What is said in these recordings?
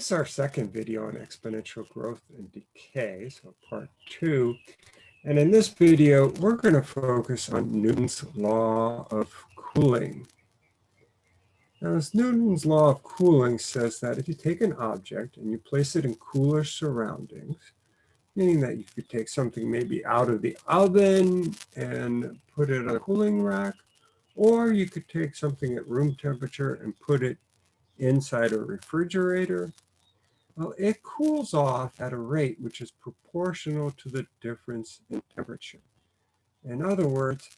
This is our second video on exponential growth and decay, so part two. And in this video, we're going to focus on Newton's law of cooling. Now, as Newton's law of cooling says that if you take an object and you place it in cooler surroundings, meaning that you could take something maybe out of the oven and put it on a cooling rack, or you could take something at room temperature and put it inside a refrigerator, well, it cools off at a rate which is proportional to the difference in temperature. In other words,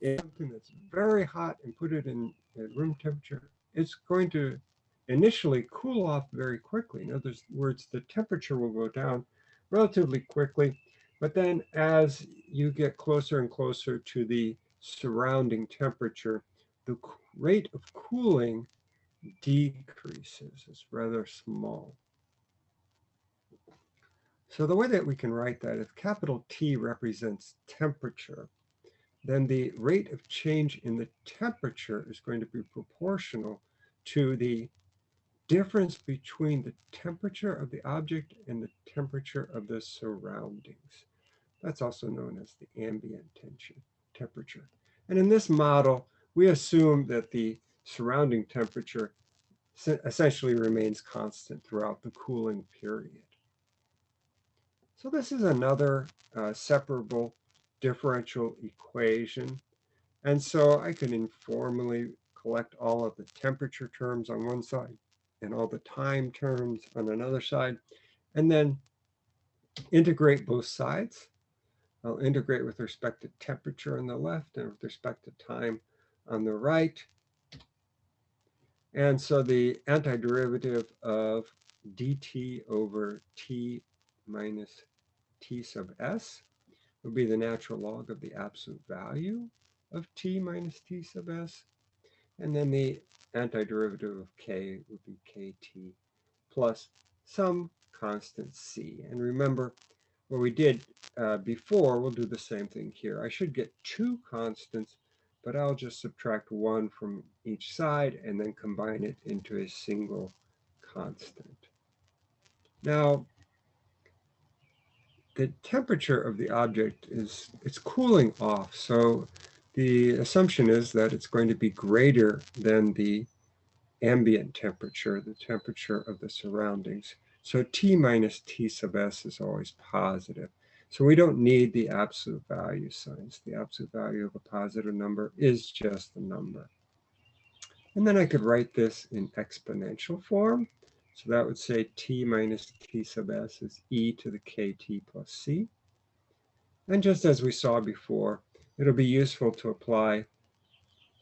if something that's very hot and put it in at room temperature, it's going to initially cool off very quickly. In other words, the temperature will go down relatively quickly, but then as you get closer and closer to the surrounding temperature, the rate of cooling decreases. It's rather small. So the way that we can write that, if capital T represents temperature, then the rate of change in the temperature is going to be proportional to the difference between the temperature of the object and the temperature of the surroundings. That's also known as the ambient tension temperature. And in this model, we assume that the surrounding temperature essentially remains constant throughout the cooling period. So this is another uh, separable differential equation. And so I can informally collect all of the temperature terms on one side and all the time terms on another side, and then integrate both sides. I'll integrate with respect to temperature on the left and with respect to time on the right. And so the antiderivative of dt over t minus t sub s would be the natural log of the absolute value of t minus t sub s. And then the antiderivative of k would be kt plus some constant c. And remember, what we did uh, before, we'll do the same thing here. I should get two constants, but I'll just subtract one from each side and then combine it into a single constant. Now, the temperature of the object is, it's cooling off. So the assumption is that it's going to be greater than the ambient temperature, the temperature of the surroundings. So T minus T sub S is always positive. So we don't need the absolute value signs. The absolute value of a positive number is just the number. And then I could write this in exponential form. So that would say t minus t sub s is e to the kt plus c. And just as we saw before, it'll be useful to apply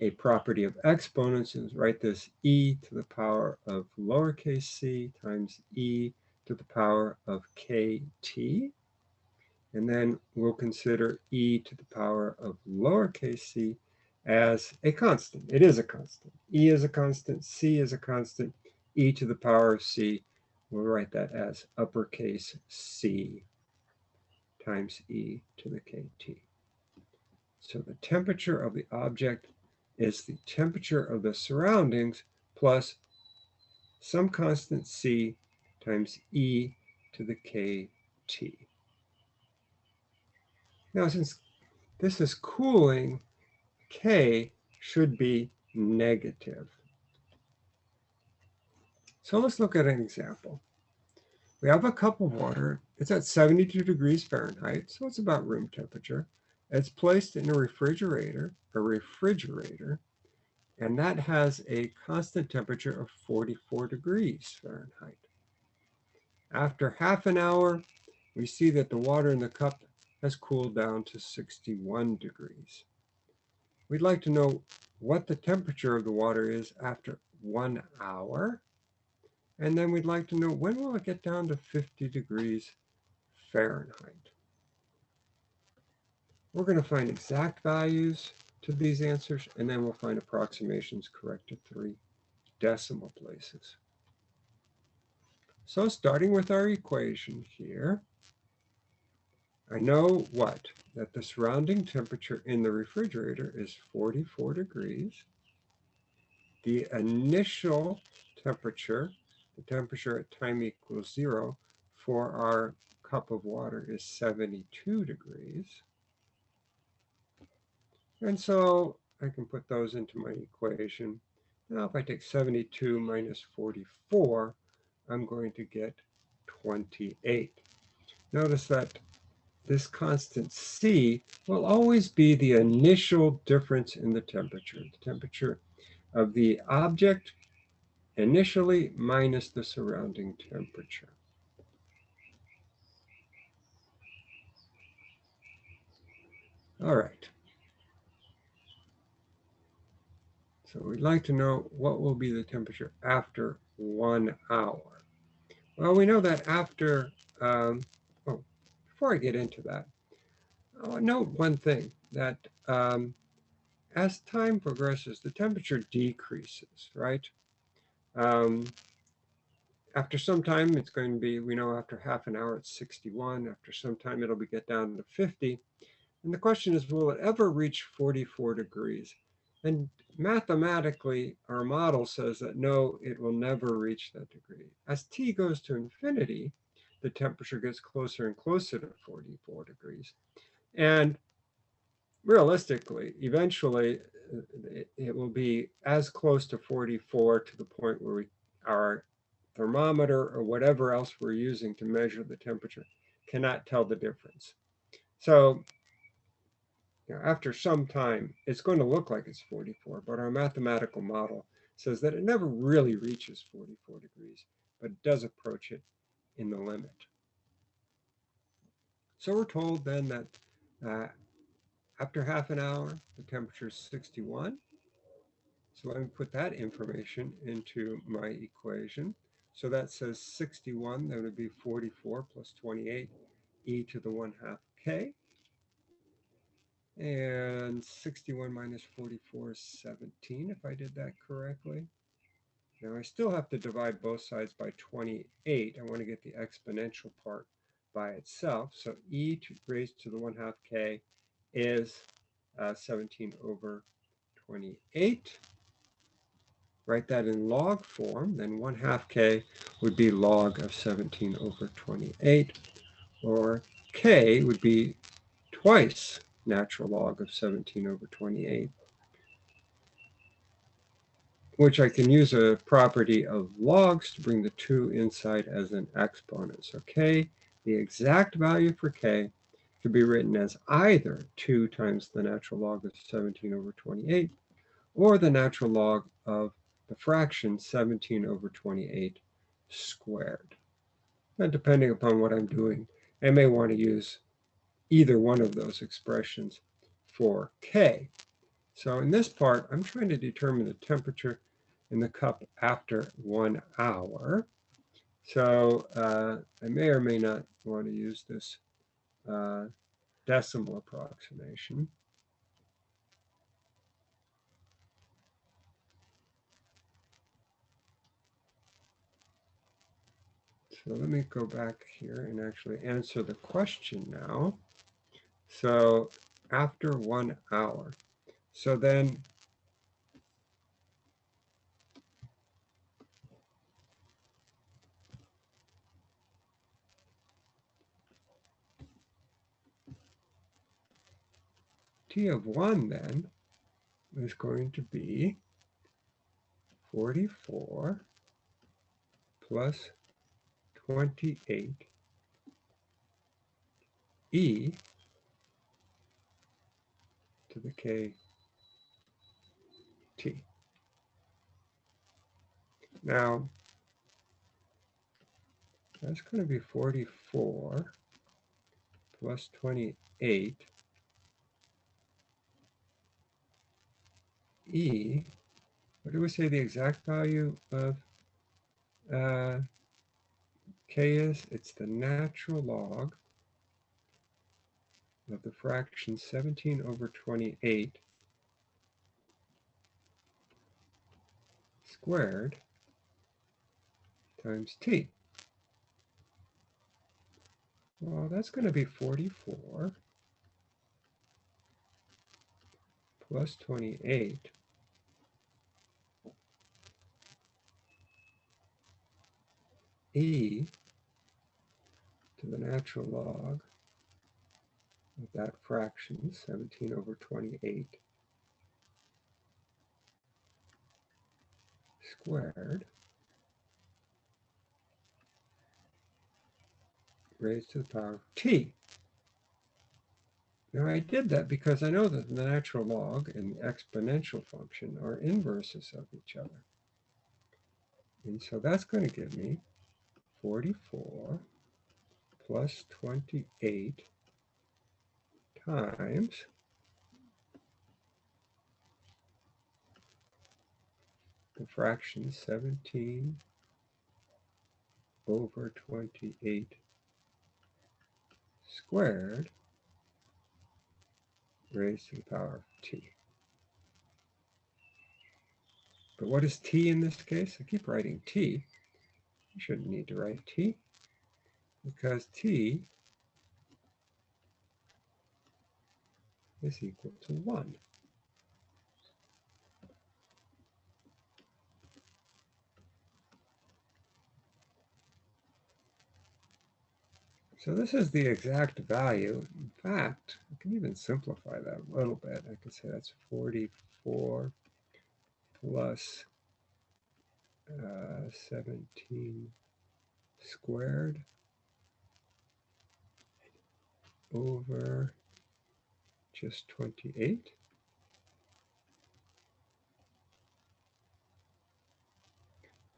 a property of exponents and write this e to the power of lowercase c times e to the power of kt. And then we'll consider e to the power of lowercase c as a constant. It is a constant. e is a constant, c is a constant, e to the power of c, we'll write that as uppercase C times e to the kt. So the temperature of the object is the temperature of the surroundings plus some constant c times e to the kt. Now, since this is cooling, k should be negative. So let's look at an example. We have a cup of water. It's at 72 degrees Fahrenheit, so it's about room temperature. It's placed in a refrigerator, a refrigerator, and that has a constant temperature of 44 degrees Fahrenheit. After half an hour, we see that the water in the cup has cooled down to 61 degrees. We'd like to know what the temperature of the water is after one hour and then we'd like to know when will it get down to 50 degrees Fahrenheit? We're going to find exact values to these answers, and then we'll find approximations correct to three decimal places. So starting with our equation here, I know what? That the surrounding temperature in the refrigerator is 44 degrees. The initial temperature the temperature at time equals zero for our cup of water is 72 degrees. And so I can put those into my equation. Now if I take 72 minus 44, I'm going to get 28. Notice that this constant C will always be the initial difference in the temperature. The temperature of the object initially minus the surrounding temperature. All right. So we'd like to know what will be the temperature after one hour. Well, we know that after, um, oh, before I get into that, I'll note one thing, that um, as time progresses, the temperature decreases, right? Um, after some time, it's going to be, we know after half an hour, it's 61. After some time, it'll be get down to 50. And the question is, will it ever reach 44 degrees? And mathematically, our model says that no, it will never reach that degree. As t goes to infinity, the temperature gets closer and closer to 44 degrees. And realistically, eventually, it, will be as close to 44 to the point where we, our thermometer or whatever else we're using to measure the temperature cannot tell the difference. So you know, after some time, it's going to look like it's 44, but our mathematical model says that it never really reaches 44 degrees, but it does approach it in the limit. So we're told then that uh, after half an hour, the temperature is 61. So let me put that information into my equation. So that says 61, that would be 44 plus 28, e to the 1 half k. And 61 minus 44 is 17, if I did that correctly. Now I still have to divide both sides by 28. I want to get the exponential part by itself. So e to raised to the 1 half k is uh, 17 over 28. Write that in log form, then 1 half k would be log of 17 over 28, or k would be twice natural log of 17 over 28, which I can use a property of logs to bring the 2 inside as an exponent. So k, the exact value for k, could be written as either 2 times the natural log of 17 over 28 or the natural log of the fraction 17 over 28 squared. And depending upon what I'm doing, I may want to use either one of those expressions for K. So in this part, I'm trying to determine the temperature in the cup after one hour. So uh, I may or may not want to use this uh, decimal approximation. So let me go back here and actually answer the question now. So after one hour. So then T of 1 then is going to be 44 plus 28 e to the k t. Now, that's going to be 44 plus 28 e, what do we say the exact value of uh, k is? It's the natural log of the fraction 17 over 28 squared times t. Well, that's going to be 44 plus 28 e to the natural log of that fraction, 17 over 28 squared raised to the power of t. Now I did that because I know that the natural log and the exponential function are inverses of each other. And so that's going to give me 44 plus 28 times the fraction 17 over 28 squared raised to the power of t. But what is t in this case? I keep writing t. You shouldn't need to write t because t is equal to 1. So this is the exact value. In fact, I can even simplify that a little bit. I could say that's 44 plus uh, 17 squared over just 28.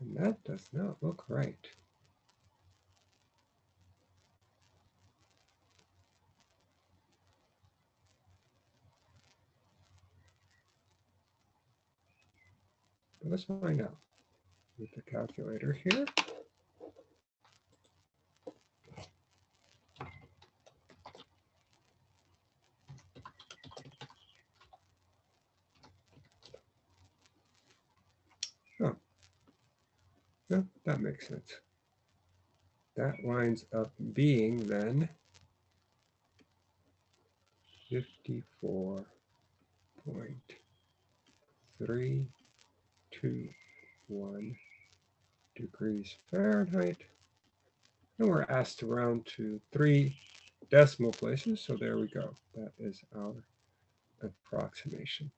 And that does not look right. let's find out with the calculator here. Yeah, that makes sense. That winds up being then 54.3 to 1 degrees Fahrenheit. And we're asked to round to three decimal places. So there we go. That is our approximation.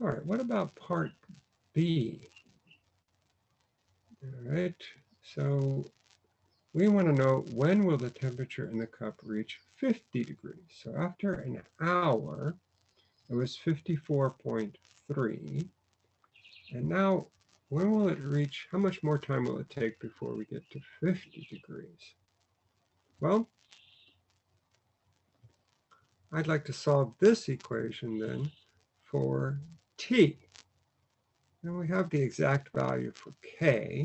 All right, what about part B? All right, so we want to know when will the temperature in the cup reach 50 degrees. So after an hour, it was 54.3. And now, when will it reach, how much more time will it take before we get to 50 degrees? Well, I'd like to solve this equation then for t. And we have the exact value for k.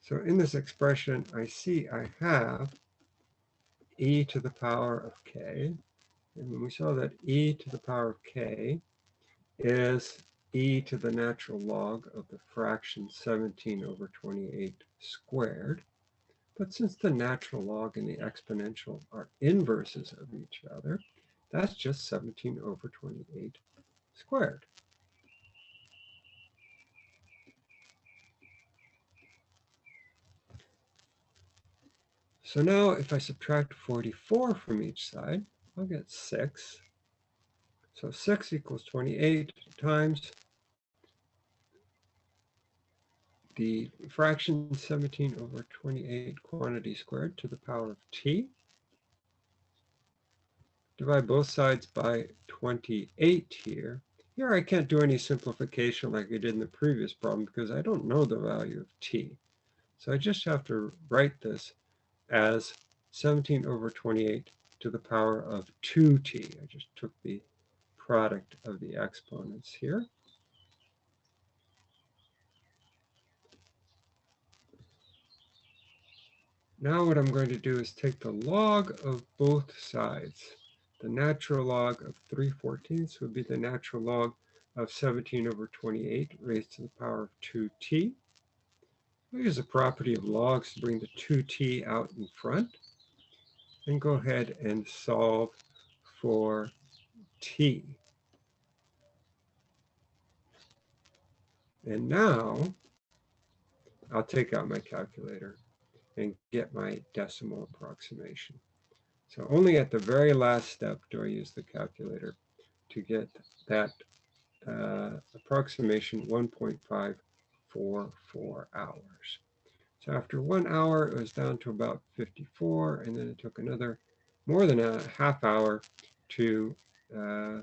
So in this expression, I see I have e to the power of k. And we saw that e to the power of k is e to the natural log of the fraction 17 over 28 squared. But since the natural log and the exponential are inverses of each other, that's just 17 over 28 squared. So now if I subtract 44 from each side, I'll get 6 so 6 equals 28 times the fraction 17 over 28 quantity squared to the power of t. Divide both sides by 28 here. Here I can't do any simplification like I did in the previous problem because I don't know the value of t. So I just have to write this as 17 over 28 to the power of 2t. I just took the product of the exponents here. Now what I'm going to do is take the log of both sides. The natural log of 3 fourteenths would be the natural log of 17 over 28 raised to the power of 2t. We use the property of logs to bring the 2t out in front. And go ahead and solve for t. And now I'll take out my calculator and get my decimal approximation. So only at the very last step do I use the calculator to get that uh, approximation 1.544 hours. So after one hour, it was down to about 54, and then it took another more than a half hour to uh,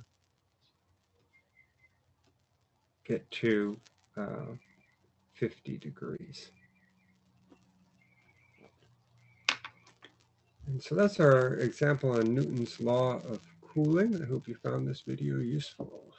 get to uh, 50 degrees. And so that's our example on Newton's law of cooling. I hope you found this video useful.